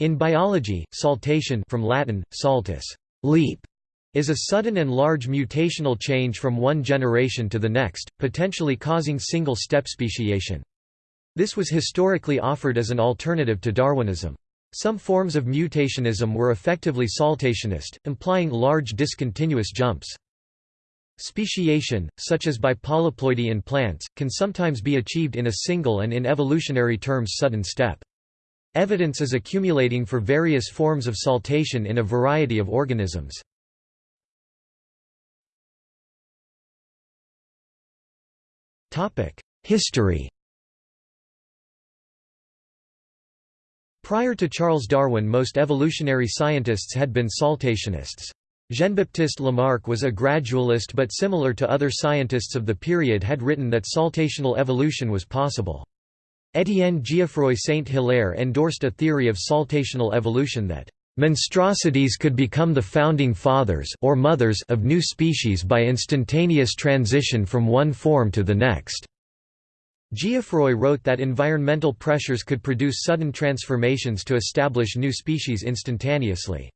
In biology, saltation from Latin, saltus leap, is a sudden and large mutational change from one generation to the next, potentially causing single-step speciation. This was historically offered as an alternative to Darwinism. Some forms of mutationism were effectively saltationist, implying large discontinuous jumps. Speciation, such as by polyploidy in plants, can sometimes be achieved in a single and in evolutionary terms sudden step. Evidence is accumulating for various forms of saltation in a variety of organisms. History Prior to Charles Darwin most evolutionary scientists had been saltationists. Jean-Baptiste Lamarck was a gradualist but similar to other scientists of the period had written that saltational evolution was possible. Étienne Geoffroy Saint-Hilaire endorsed a theory of saltational evolution that monstrosities could become the founding fathers or mothers of new species by instantaneous transition from one form to the next. Geoffroy wrote that environmental pressures could produce sudden transformations to establish new species instantaneously.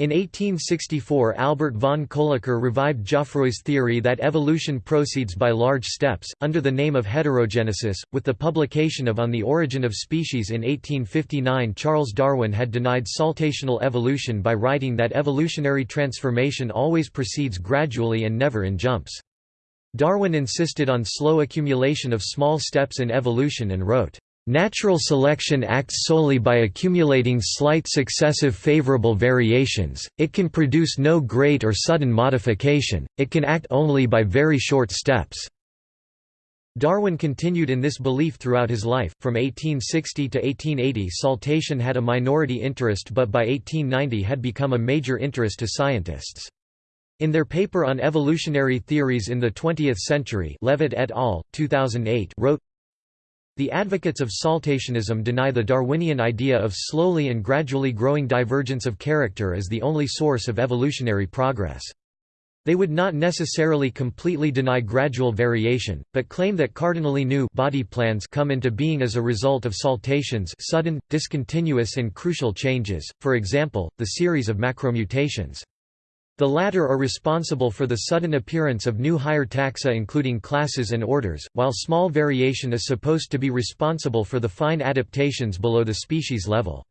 In 1864 Albert von Kolliker revived Geoffroy's theory that evolution proceeds by large steps, under the name of heterogenesis, with the publication of On the Origin of Species in 1859 Charles Darwin had denied saltational evolution by writing that evolutionary transformation always proceeds gradually and never in jumps. Darwin insisted on slow accumulation of small steps in evolution and wrote, "...natural selection acts solely by accumulating slight successive favorable variations, it can produce no great or sudden modification, it can act only by very short steps." Darwin continued in this belief throughout his life. From 1860 to 1880, saltation had a minority interest but by 1890 had become a major interest to scientists. In their paper on evolutionary theories in the 20th century Levitt et al., 2008 wrote, The advocates of saltationism deny the Darwinian idea of slowly and gradually growing divergence of character as the only source of evolutionary progress. They would not necessarily completely deny gradual variation, but claim that cardinally new body plans come into being as a result of saltations sudden, discontinuous and crucial changes, for example, the series of macromutations. The latter are responsible for the sudden appearance of new higher taxa including classes and orders, while small variation is supposed to be responsible for the fine adaptations below the species level.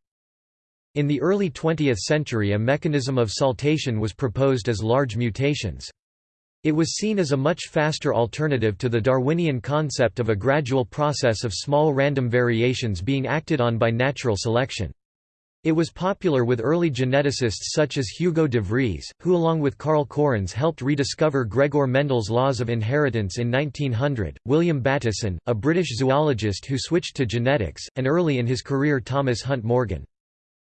In the early 20th century a mechanism of saltation was proposed as large mutations. It was seen as a much faster alternative to the Darwinian concept of a gradual process of small random variations being acted on by natural selection. It was popular with early geneticists such as Hugo de Vries, who along with Karl Correns helped rediscover Gregor Mendel's laws of inheritance in 1900, William Bateson, a British zoologist who switched to genetics, and early in his career Thomas Hunt Morgan.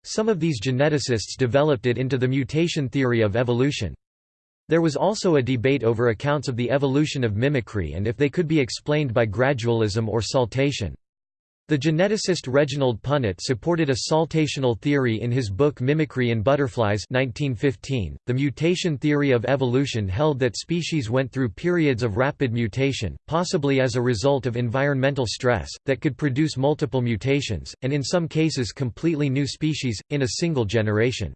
Some of these geneticists developed it into the mutation theory of evolution. There was also a debate over accounts of the evolution of mimicry and if they could be explained by gradualism or saltation. The geneticist Reginald Punnett supported a saltational theory in his book Mimicry in Butterflies 1915. .The mutation theory of evolution held that species went through periods of rapid mutation, possibly as a result of environmental stress, that could produce multiple mutations, and in some cases completely new species, in a single generation.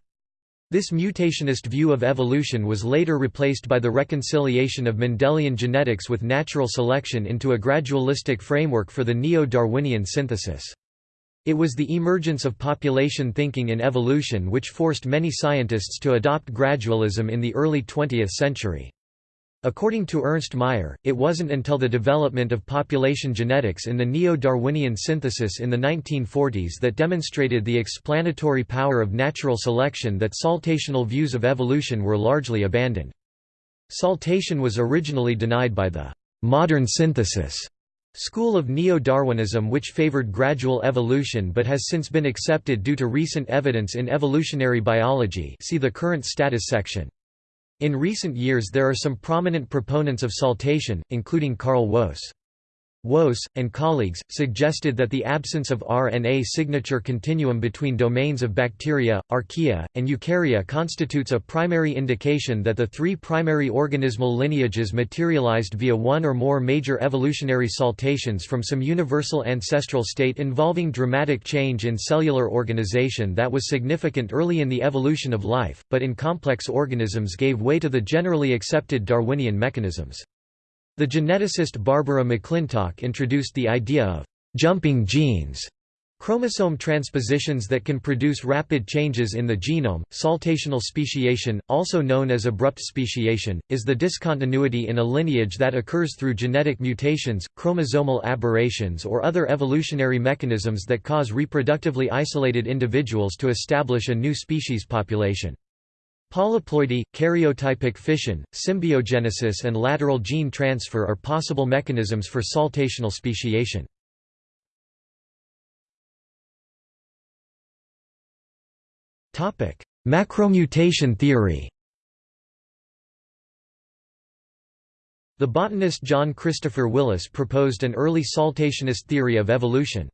This mutationist view of evolution was later replaced by the reconciliation of Mendelian genetics with natural selection into a gradualistic framework for the neo-Darwinian synthesis. It was the emergence of population thinking in evolution which forced many scientists to adopt gradualism in the early 20th century. According to Ernst Mayr, it wasn't until the development of population genetics in the neo-Darwinian synthesis in the 1940s that demonstrated the explanatory power of natural selection that saltational views of evolution were largely abandoned. Saltation was originally denied by the «modern synthesis» school of neo-Darwinism which favored gradual evolution but has since been accepted due to recent evidence in evolutionary biology see the current status section. In recent years there are some prominent proponents of saltation, including Carl Woese. Woese, and colleagues, suggested that the absence of RNA signature continuum between domains of bacteria, archaea, and eukarya constitutes a primary indication that the three primary organismal lineages materialized via one or more major evolutionary saltations from some universal ancestral state involving dramatic change in cellular organization that was significant early in the evolution of life, but in complex organisms gave way to the generally accepted Darwinian mechanisms. The geneticist Barbara McClintock introduced the idea of «jumping genes» Chromosome transpositions that can produce rapid changes in the genome. Saltational speciation, also known as abrupt speciation, is the discontinuity in a lineage that occurs through genetic mutations, chromosomal aberrations, or other evolutionary mechanisms that cause reproductively isolated individuals to establish a new species population. Polyploidy, karyotypic fission, symbiogenesis and lateral gene transfer are possible mechanisms for saltational speciation. Macromutation theory The botanist John Christopher Willis proposed an early saltationist theory of evolution.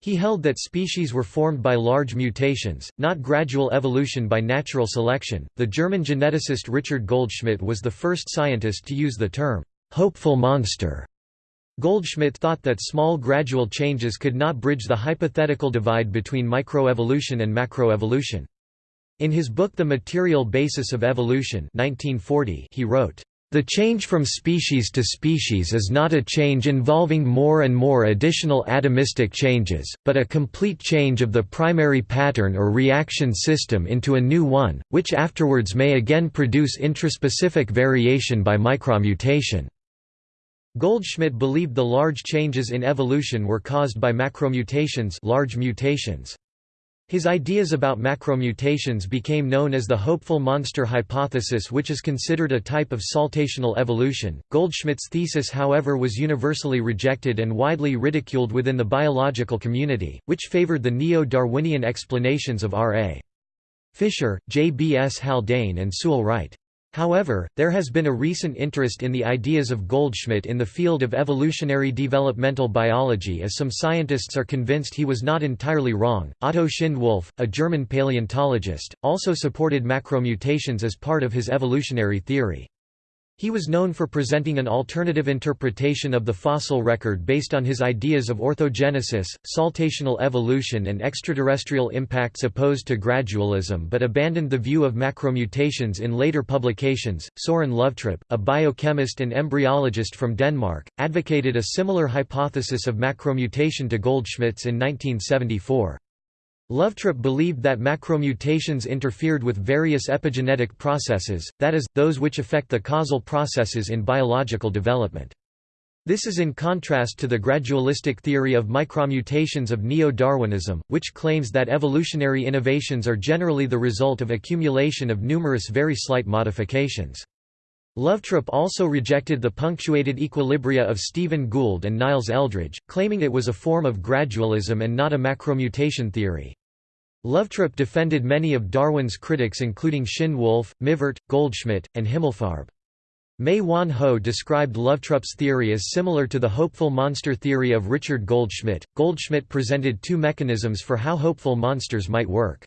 He held that species were formed by large mutations, not gradual evolution by natural selection. The German geneticist Richard Goldschmidt was the first scientist to use the term hopeful monster. Goldschmidt thought that small gradual changes could not bridge the hypothetical divide between microevolution and macroevolution. In his book The Material Basis of Evolution 1940, he wrote, the change from species to species is not a change involving more and more additional atomistic changes, but a complete change of the primary pattern or reaction system into a new one, which afterwards may again produce intraspecific variation by micromutation. Goldschmidt believed the large changes in evolution were caused by macromutations large mutations. His ideas about macromutations became known as the hopeful monster hypothesis which is considered a type of saltational evolution. Goldschmidt's thesis however was universally rejected and widely ridiculed within the biological community, which favored the neo-Darwinian explanations of R.A. Fisher, J. B. S. Haldane and Sewall Wright. However, there has been a recent interest in the ideas of Goldschmidt in the field of evolutionary developmental biology as some scientists are convinced he was not entirely wrong. Otto Schindewolf, a German paleontologist, also supported macromutations as part of his evolutionary theory. He was known for presenting an alternative interpretation of the fossil record based on his ideas of orthogenesis, saltational evolution and extraterrestrial impacts opposed to gradualism but abandoned the view of macromutations in later publications. Soren Løvtrup, a biochemist and embryologist from Denmark, advocated a similar hypothesis of macromutation to Goldschmidt's in 1974. Løvtrup believed that macromutations interfered with various epigenetic processes, that is, those which affect the causal processes in biological development. This is in contrast to the gradualistic theory of micromutations of neo-Darwinism, which claims that evolutionary innovations are generally the result of accumulation of numerous very slight modifications. Løvtrup also rejected the punctuated equilibria of Stephen Gould and Niles Eldredge, claiming it was a form of gradualism and not a macromutation theory. Løvtrup defended many of Darwin's critics including Schindewolf, Mivart, Goldschmidt, and Himmelfarb. Mae-Wan Ho described Løvtrup's theory as similar to the hopeful monster theory of Richard Goldschmidt. Goldschmidt presented two mechanisms for how hopeful monsters might work.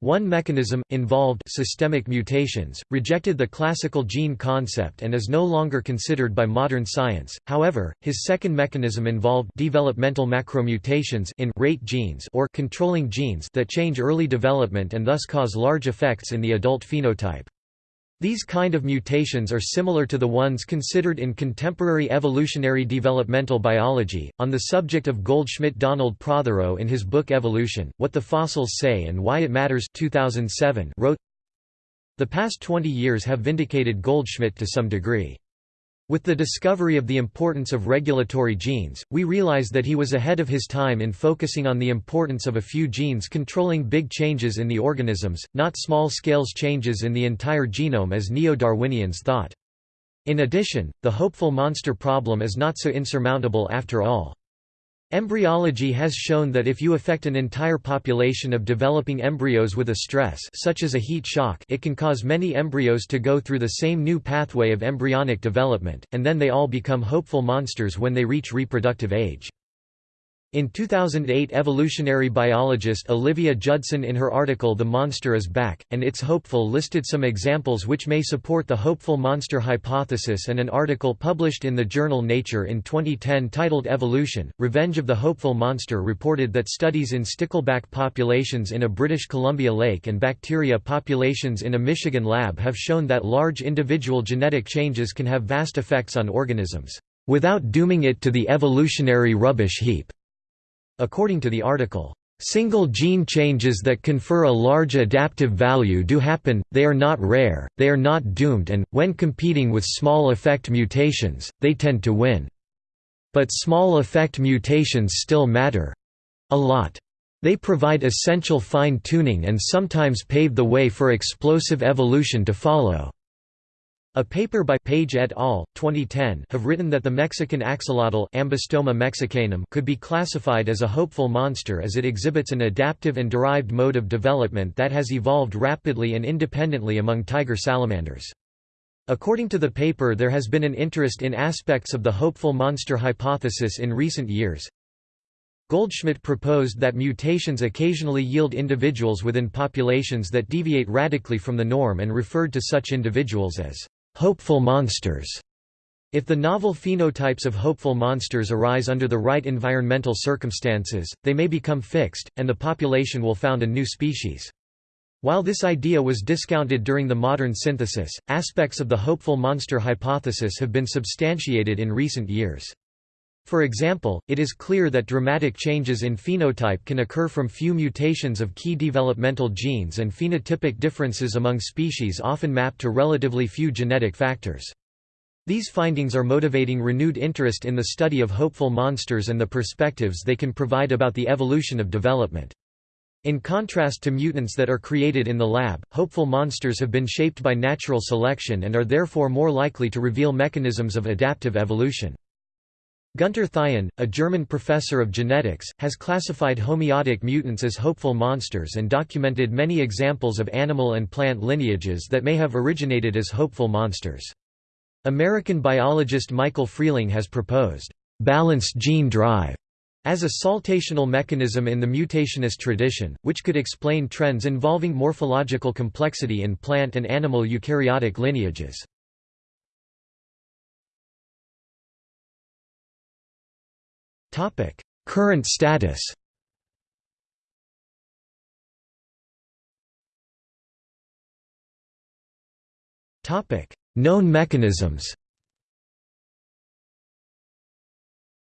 One mechanism, involved systemic mutations, rejected the classical gene concept and is no longer considered by modern science. However, his second mechanism involved developmental macromutations in rate genes or controlling genes that change early development and thus cause large effects in the adult phenotype. These kind of mutations are similar to the ones considered in contemporary evolutionary developmental biology. On the subject of Goldschmidt, Donald Prothero in his book Evolution: What the Fossils Say and Why It Matters 2007 wrote, The past 20 years have vindicated Goldschmidt to some degree. With the discovery of the importance of regulatory genes, we realize that he was ahead of his time in focusing on the importance of a few genes controlling big changes in the organisms, not small-scale changes in the entire genome as neo-Darwinians thought. In addition, the hopeful monster problem is not so insurmountable after all. Embryology has shown that if you affect an entire population of developing embryos with a stress such as a heat shock it can cause many embryos to go through the same new pathway of embryonic development, and then they all become hopeful monsters when they reach reproductive age. In 2008 evolutionary biologist Olivia Judson in her article The Monster is Back, and It's Hopeful listed some examples which may support the hopeful monster hypothesis and an article published in the journal Nature in 2010 titled Evolution, Revenge of the Hopeful Monster reported that studies in stickleback populations in a British Columbia lake and bacteria populations in a Michigan lab have shown that large individual genetic changes can have vast effects on organisms, without dooming it to the evolutionary rubbish heap. According to the article, Single gene changes that confer a large adaptive value do happen, they are not rare, they are not doomed and, when competing with small effect mutations, they tend to win. But small effect mutations still matter. A lot. They provide essential fine-tuning and sometimes pave the way for explosive evolution to follow. A paper by Page et al. 2010 have written that the Mexican axolotl Ambystoma mexicanum could be classified as a hopeful monster as it exhibits an adaptive and derived mode of development that has evolved rapidly and independently among tiger salamanders. According to the paper there has been an interest in aspects of the hopeful monster hypothesis in recent years. Goldschmidt proposed that mutations occasionally yield individuals within populations that deviate radically from the norm and referred to such individuals as hopeful monsters. If the novel phenotypes of hopeful monsters arise under the right environmental circumstances, they may become fixed, and the population will found a new species. While this idea was discounted during the modern synthesis, aspects of the hopeful monster hypothesis have been substantiated in recent years. For example, it is clear that dramatic changes in phenotype can occur from few mutations of key developmental genes and phenotypic differences among species often map to relatively few genetic factors. These findings are motivating renewed interest in the study of hopeful monsters and the perspectives they can provide about the evolution of development. In contrast to mutants that are created in the lab, hopeful monsters have been shaped by natural selection and are therefore more likely to reveal mechanisms of adaptive evolution. Gunter Thien, a German professor of genetics, has classified homeotic mutants as hopeful monsters and documented many examples of animal and plant lineages that may have originated as hopeful monsters. American biologist Michael Freeling has proposed, "...balanced gene drive." as a saltational mechanism in the mutationist tradition, which could explain trends involving morphological complexity in plant and animal eukaryotic lineages. Topic: Current status. Topic: Known mechanisms.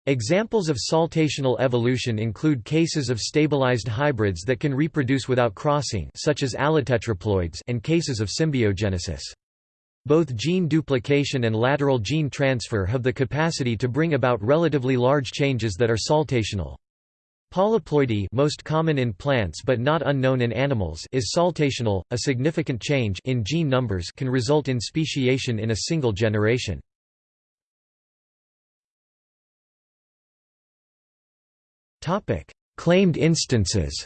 Examples of saltational evolution include cases of stabilized hybrids that can reproduce without crossing such as allotetraploids and cases of symbiogenesis. Both gene duplication and lateral gene transfer have the capacity to bring about relatively large changes that are saltational. Polyploidy most common in plants but not unknown in animals is saltational, a significant change in gene numbers can result in speciation in a single generation. Claimed instances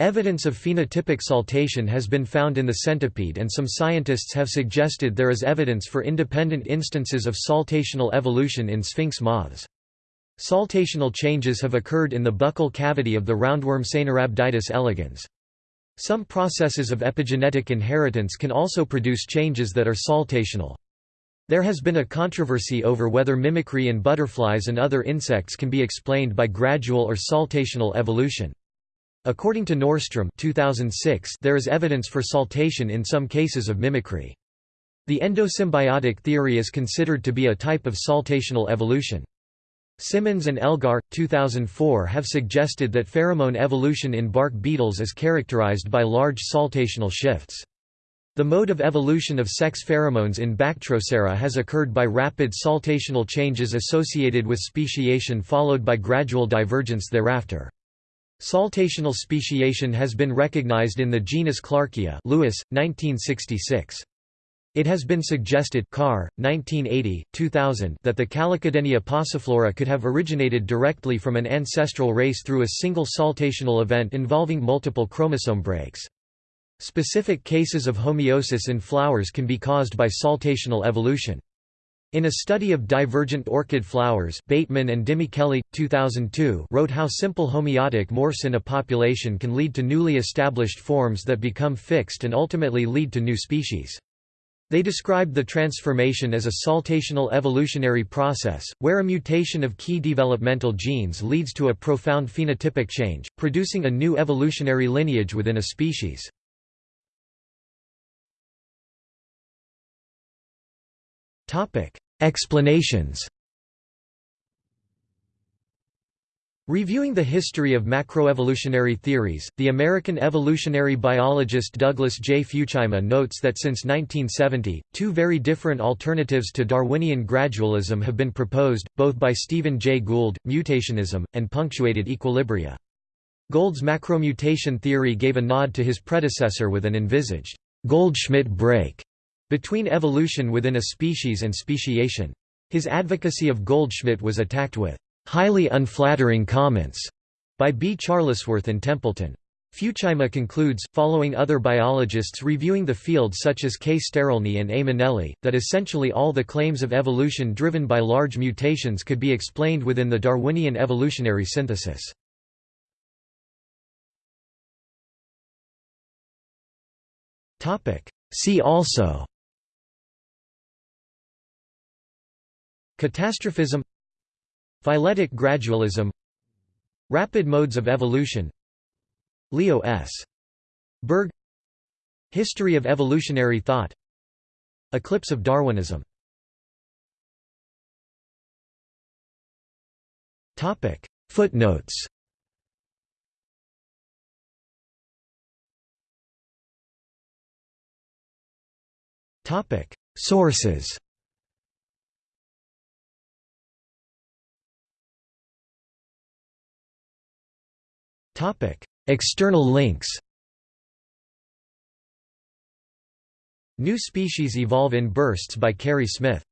Evidence of phenotypic saltation has been found in the centipede and some scientists have suggested there is evidence for independent instances of saltational evolution in sphinx moths. Saltational changes have occurred in the buccal cavity of the roundworm Caenorhabditis elegans. Some processes of epigenetic inheritance can also produce changes that are saltational. There has been a controversy over whether mimicry in butterflies and other insects can be explained by gradual or saltational evolution. According to Nordstrom 2006, there is evidence for saltation in some cases of mimicry. The endosymbiotic theory is considered to be a type of saltational evolution. Symonds and Elgar, 2004 have suggested that pheromone evolution in bark beetles is characterized by large saltational shifts. The mode of evolution of sex pheromones in Bactrocera has occurred by rapid saltational changes associated with speciation followed by gradual divergence thereafter. Saltational speciation has been recognized in the genus Clarkia Lewis, 1966. It has been suggested Carr, 1980, 2000, that the Calycadenia pauciflora could have originated directly from an ancestral race through a single saltational event involving multiple chromosome breaks. Specific cases of homeosis in flowers can be caused by saltational evolution. In a study of divergent orchid flowers Bateman and DiMichele, 2002 wrote how simple homeotic morphs in a population can lead to newly established forms that become fixed and ultimately lead to new species. They described the transformation as a saltational evolutionary process, where a mutation of key developmental genes leads to a profound phenotypic change, producing a new evolutionary lineage within a species. Explanations Reviewing the history of macroevolutionary theories, the American evolutionary biologist Douglas J. Futuyma notes that since 1970, two very different alternatives to Darwinian gradualism have been proposed, both by Stephen Jay Gould, mutationism, and punctuated equilibria. Gould's macromutation theory gave a nod to his predecessor with an envisaged Goldschmidt break between evolution within a species and speciation. His advocacy of Goldschmidt was attacked with highly unflattering comments by B. Charlesworth and Templeton. Futuyma concludes, following other biologists reviewing the field such as K. Sterelny and A. That essentially all the claims of evolution driven by large mutations could be explained within the Darwinian evolutionary synthesis. See also Catastrophism Phyletic gradualism Rapid modes of evolution Leo S. Berg History of evolutionary thought Eclipse of Darwinism. Footnotes. Sources External links New Species Evolve in Bursts by Kerri Smith